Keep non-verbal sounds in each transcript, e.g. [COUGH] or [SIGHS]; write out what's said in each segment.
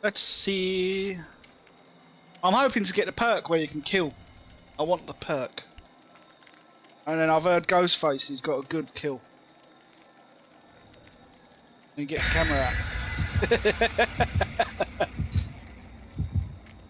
Let's see. I'm hoping to get the perk where you can kill. I want the perk. And then I've heard Ghostface, he's got a good kill. He gets camera out. [LAUGHS]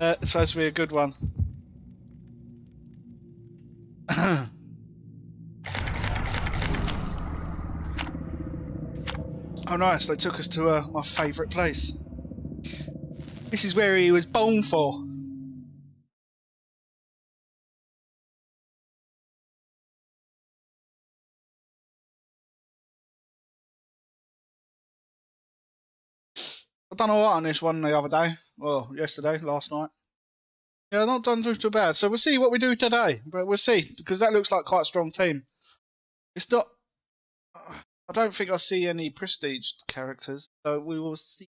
uh, it's supposed to be a good one. [COUGHS] oh nice, they took us to uh, my favourite place. This is where he was born for. I've done alright on this one the other day. Well, yesterday, last night. Yeah, not done too, too bad. So we'll see what we do today. But we'll see, because that looks like quite a strong team. It's not... I don't think I see any prestige characters. So we will see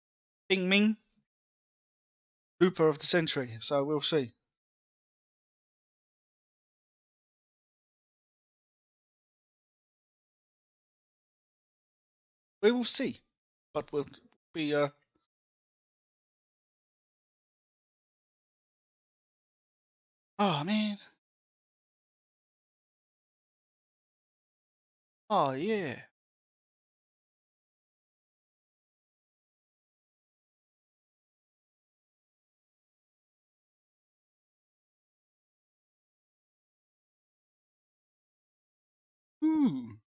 Bing Ming. Hooper of the Century. So we'll see. We will see. But we'll be... Uh, Oh, man. Oh, yeah. Ooh.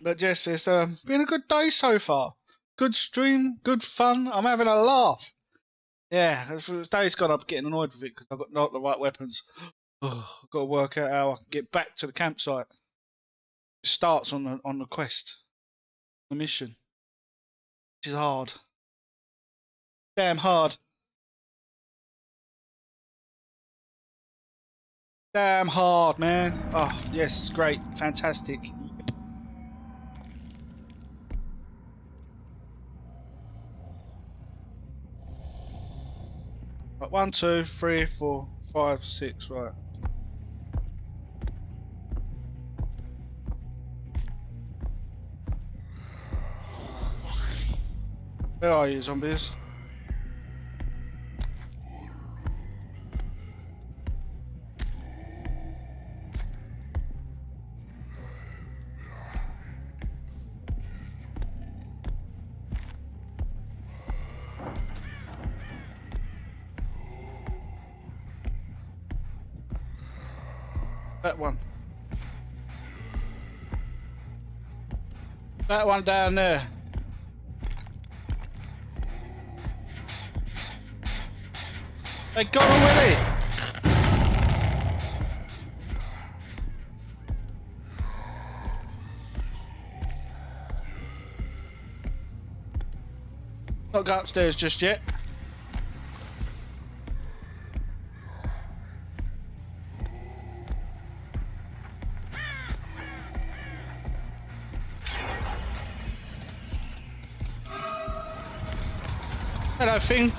But Jess, it's uh, been a good day so far. Good stream, good fun. I'm having a laugh. Yeah, day's gone, I'm getting annoyed with it because I've got not the right weapons. [SIGHS] I've got to work out how I can get back to the campsite. It starts on the on the quest, the mission. Which is hard. Damn hard. Damn hard, man. Oh, yes, great, fantastic. Right, one, two, three, four, five, six, right. Where are you, zombies? That one. That one down there. They got already. Not go upstairs just yet. Hello, thing.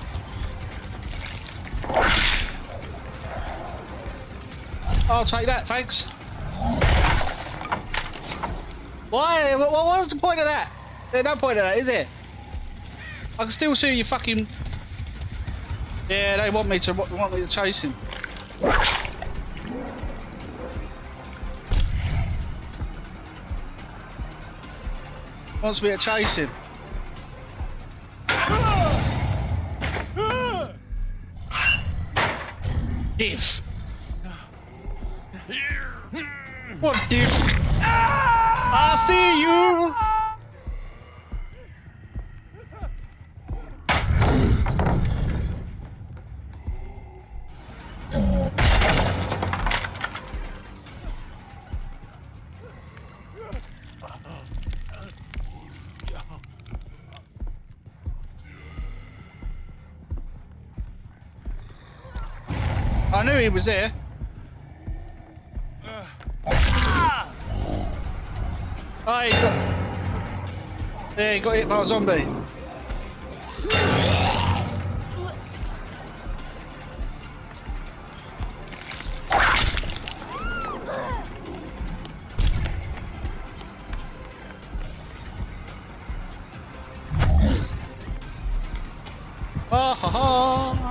I'll take that, thanks. Why? What, was the point of that? There's no point of that, is there? I can still see you fucking... Yeah, they want me to want me to chase him. Wants me to chase him. Div. I knew he was there. Oh, he got... Yeah, he got hit by a zombie. Ah ha ha!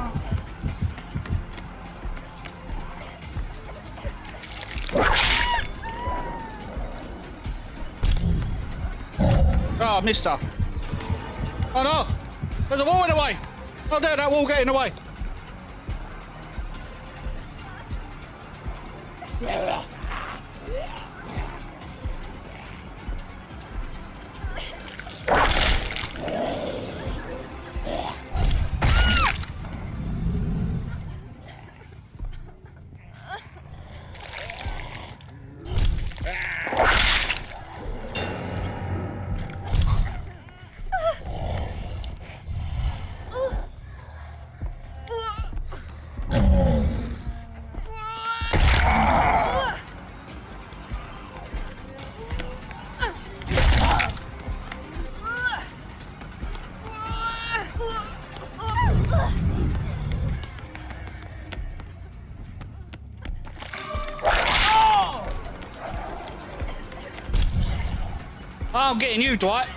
Oh, mister. Oh no! There's a wall in the way! Oh there, that wall getting in the way! Oh! I'm getting you, Dwight.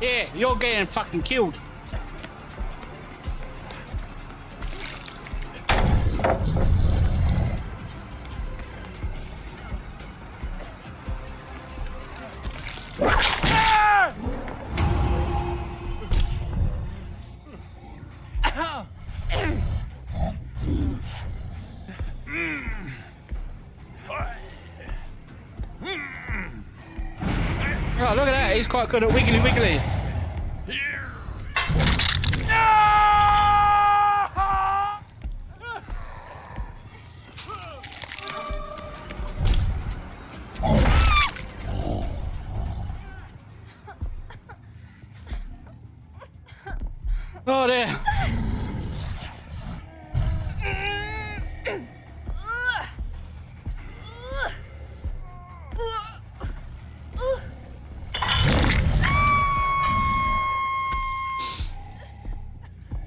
Yeah, you're getting fucking killed. He's quite good at wiggly wiggly.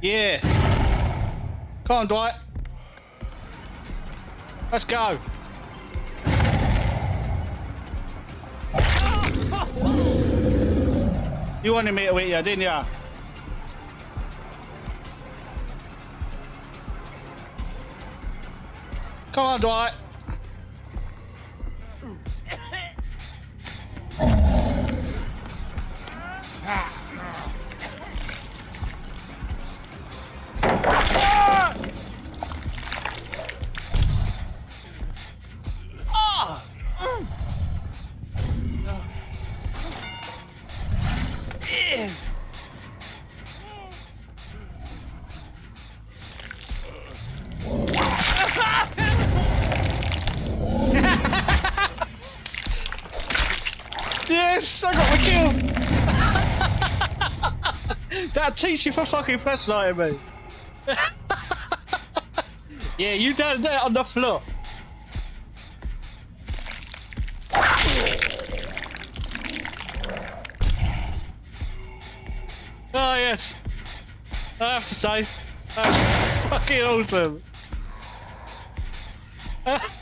Yeah. Come on, Dwight. Let's go. You wanted me to hit you, didn't you? Come on, Dwight. Yes, I got the kill. [LAUGHS] That'll teach you for fucking flashlighting me. [LAUGHS] yeah, you down there on the floor. Oh yes, I have to say, that's fucking awesome. [LAUGHS]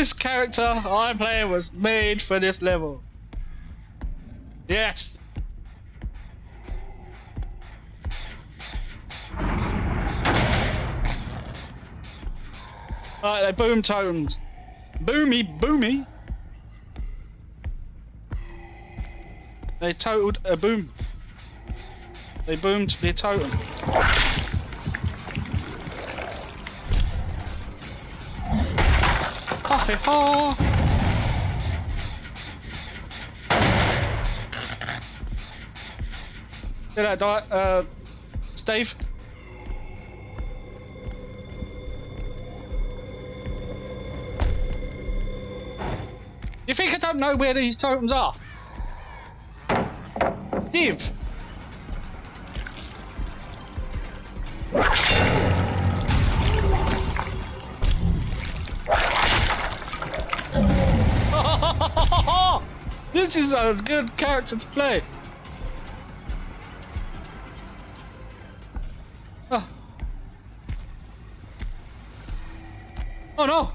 This character I'm playing was made for this level. Yes. Alright, they boom totemed. Boomy, boomy. They totaled a boom. They boomed their totem. Ha ha! Did I die? Uh, Steve? You think I don't know where these totems are? Div! This is a good character to play. Oh, oh no!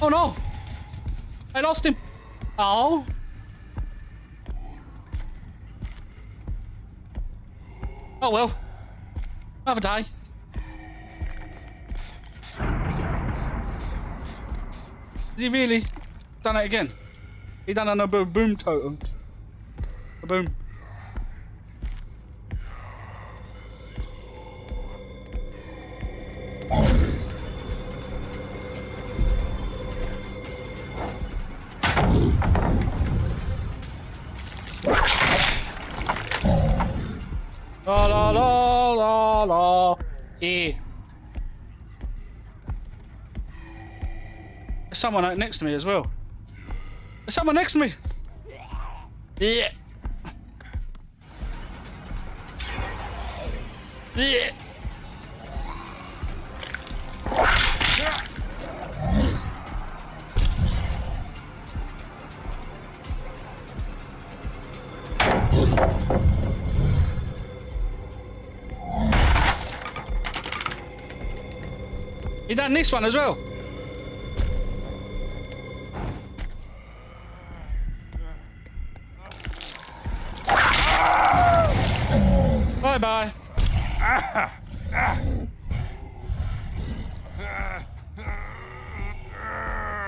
Oh no! I lost him! Oh! Oh well. Have a day. Has he really done it again? He done another boom totem. A boom. La la la la la. Yeah. There's someone out next to me as well. There's someone next to me. Yeah. Yeah. He done this one as well.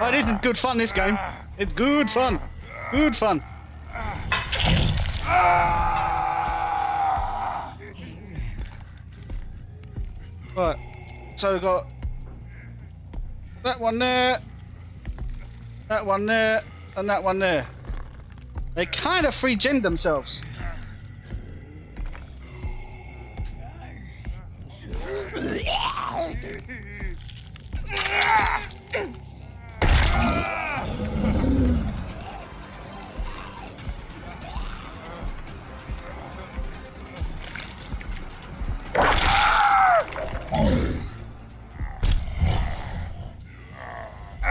Oh, this is good fun, this game. It's good fun. Good fun. Right. So we've got that one there, that one there, and that one there. They kind of free gen themselves. [LAUGHS]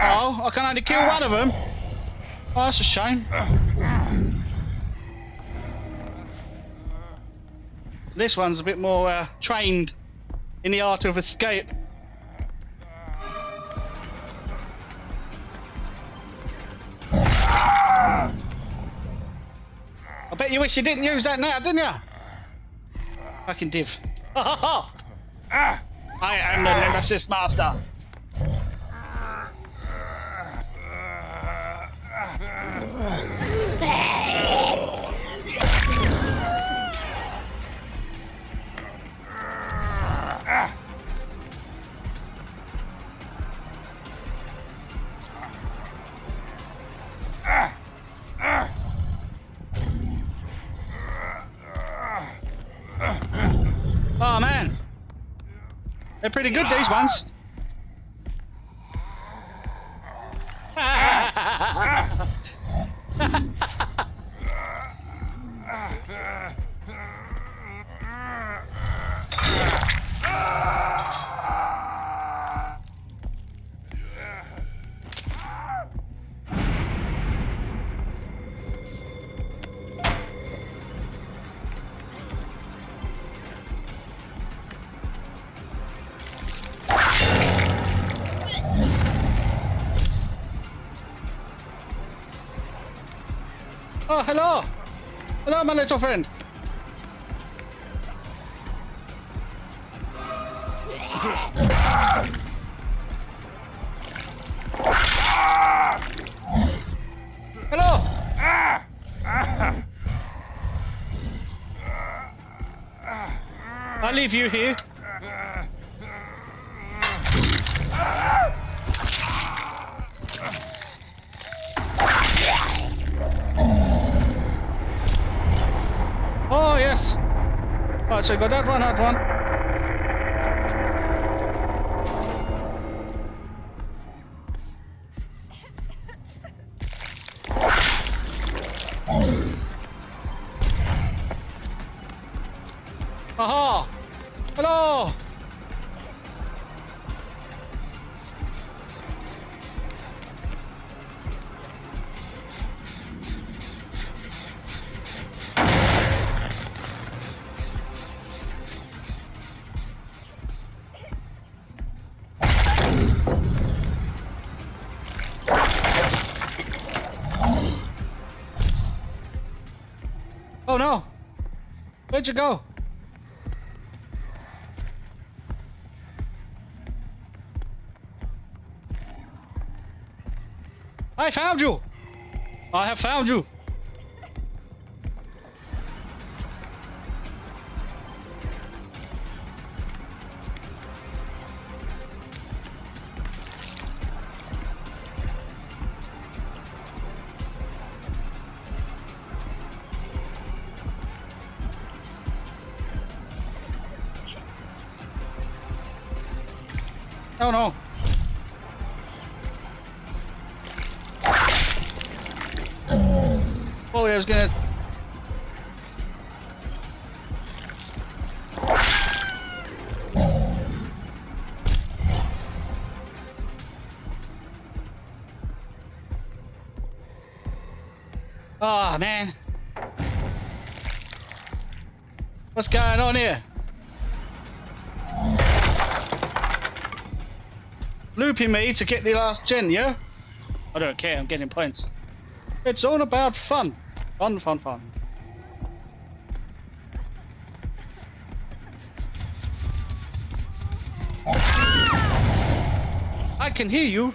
Oh, I can only kill one of them. Oh, that's a shame. This one's a bit more uh, trained in the art of escape. I bet you wish you didn't use that now, didn't you? Fucking div. [LAUGHS] I am the Nemesis Master. Oh man, they're pretty good these ones. Oh, [LAUGHS] hello. Hello, my little friend. Hello. I'll leave you here. Oh, yes. Right, so you got that one, that one. Where'd you go? I found you! I have found you! Oh no! Oh, I was gonna. Oh man. What's going on here? Looping me to get the last gen, yeah? I don't care, I'm getting points. It's all about fun. Fun, fun, fun. I can hear you.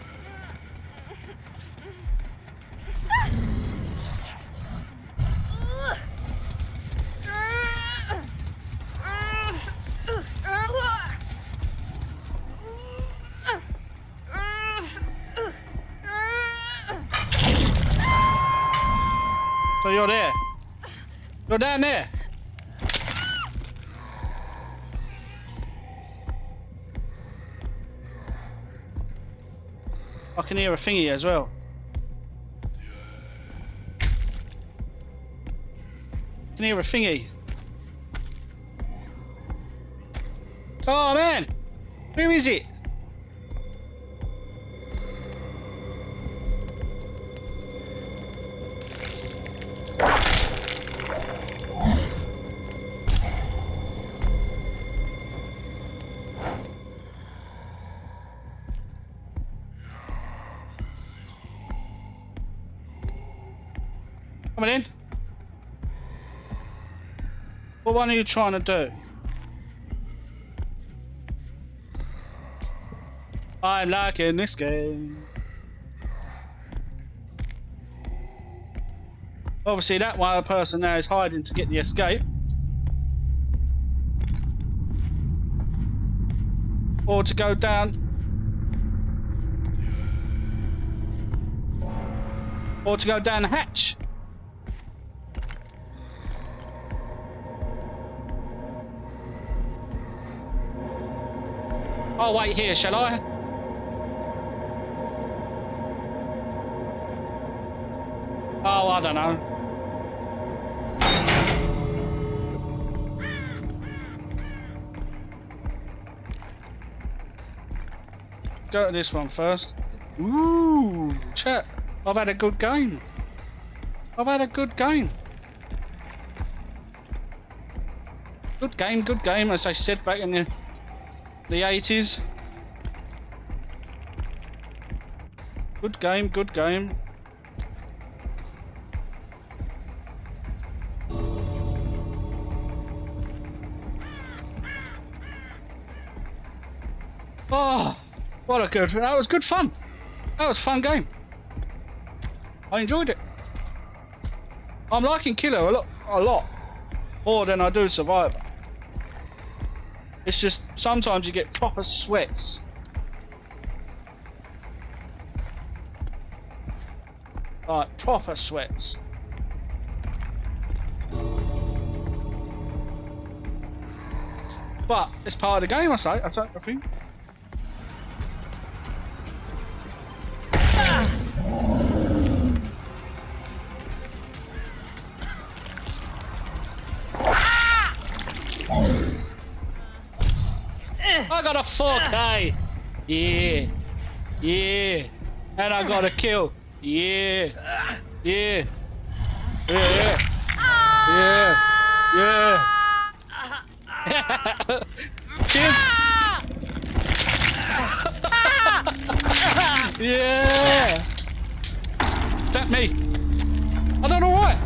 You're down there. I can hear a thingy as well. I can hear a thingy. Oh man! Where is it? Coming in. What one are you trying to do? I'm liking this game. Obviously that one person there is hiding to get the escape. Or to go down. Or to go down the hatch. I'll wait here, shall I? Oh, I don't know. Go to this one first. Ooh, chat. I've had a good game. I've had a good game. Good game, good game, as I said back in the the 80s. Good game, good game. Oh, what a good, that was good fun. That was fun game. I enjoyed it. I'm liking Killer a lot, a lot more than I do Survivor. It's just sometimes you get proper sweats. Like proper sweats. But it's part of the game, I say. I say, I think. 4K. Yeah. Yeah. And I got a kill. Yeah. Yeah. Yeah. Yeah. Yeah. Ah. Ah. [LAUGHS] yeah. Kids. yeah. That me. I don't know why.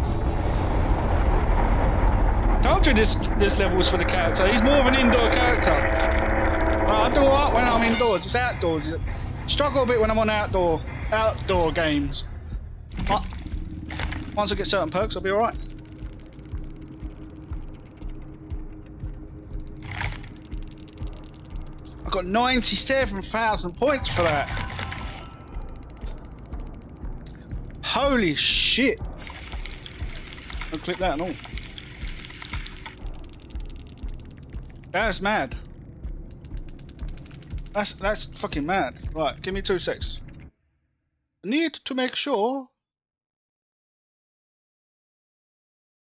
Told you this this level was for the character. He's more of an indoor character. I do alright when I'm indoors. It's outdoors. Struggle a bit when I'm on outdoor outdoor games. But once I get certain perks, I'll be alright. I got 97,000 points for that. Holy shit. I'll click that and all. That's mad. That's that's fucking mad. Right, give me two secs. Need to make sure.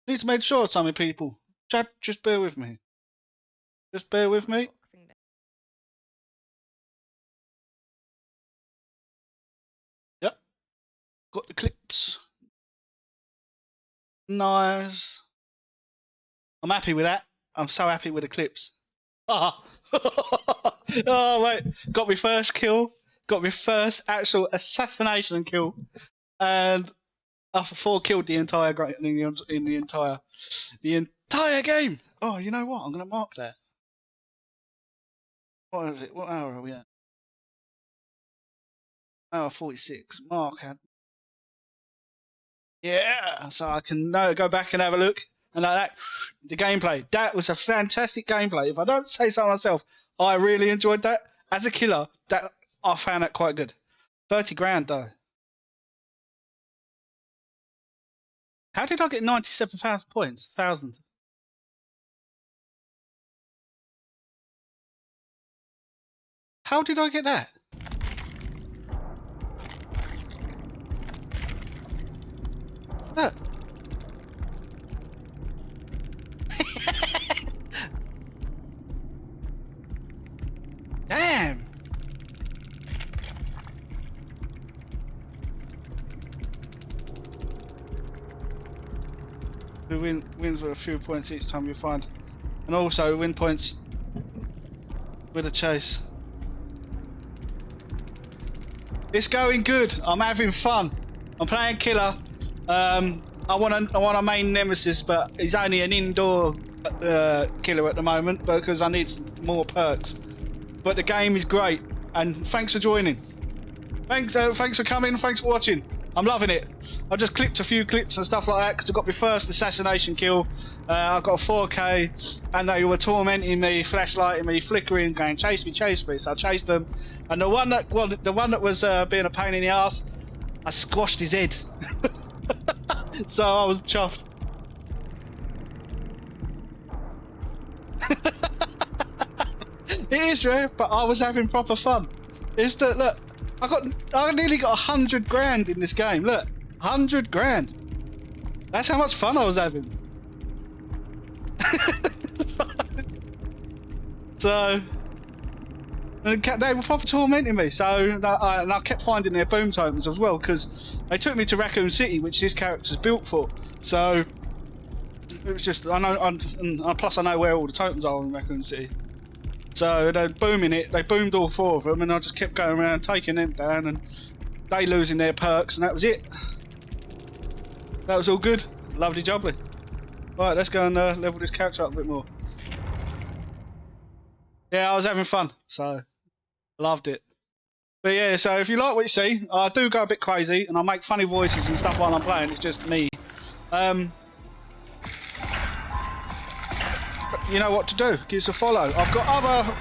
Need to make sure, some people. Chat, just bear with me. Just bear with me. Yep. Got the clips. Nice. I'm happy with that. I'm so happy with the clips. Oh, [LAUGHS] [LAUGHS] oh wait, got my first kill. Got my first actual assassination kill, and after four killed the entire in the, in the entire the entire game. Oh, you know what? I'm gonna mark that. What is it? What hour are we at? Hour 46. Mark had. Yeah, so I can go back and have a look. And like that, the gameplay. That was a fantastic gameplay. If I don't say so myself, I really enjoyed that. As a killer, that I found that quite good. 30 grand though. How did I get 97,000 points? 1,000. How did I get that? With a few points each time you find, and also win points with a chase. It's going good. I'm having fun. I'm playing killer. Um, I want a, I want a main nemesis, but he's only an indoor uh, killer at the moment because I need more perks. But the game is great, and thanks for joining. Thanks, uh, thanks for coming. Thanks for watching. I'm loving it. I just clipped a few clips and stuff like that because I got my first assassination kill. Uh, I got a 4K, and they were tormenting me, flashlighting me, flickering, going chase me, chase me. So I chased them, and the one that well, the one that was uh, being a pain in the ass, I squashed his head. [LAUGHS] so I was chuffed. [LAUGHS] it is rare, but I was having proper fun. Is that look? I got I nearly got a hundred grand in this game. Look, hundred grand. That's how much fun I was having. [LAUGHS] so they were proper tormenting me. So I, and I kept finding their boom totems as well because they took me to Raccoon City, which this character's built for. So it was just I know, and plus I know where all the totems are in Raccoon City. So they're booming it. They boomed all four of them, and I just kept going around taking them down, and they losing their perks, and that was it. That was all good. Lovely jubbly. Right, let's go and uh, level this character up a bit more. Yeah, I was having fun, so loved it. But yeah, so if you like what you see, I do go a bit crazy and I make funny voices and stuff while I'm playing. It's just me. Um, you know what to do. Give us a follow. I've got other